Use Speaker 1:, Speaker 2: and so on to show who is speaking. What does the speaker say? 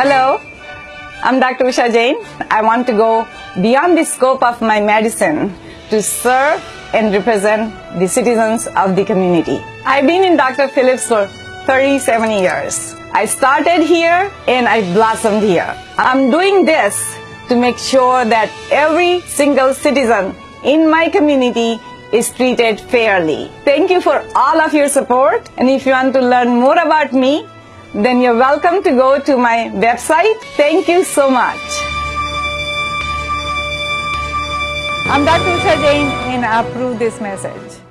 Speaker 1: Hello, I'm Dr. Usha Jain. I want to go beyond the scope of my medicine to serve and represent the citizens of the community. I've been in Dr. Phillips for 37 years. I started here and I blossomed here. I'm doing this to make sure that every single citizen in my community is treated fairly. Thank you for all of your support and if you want to learn more about me, then you're welcome to go to my website. Thank you so much. I'm Dr. Jain and I approve this message.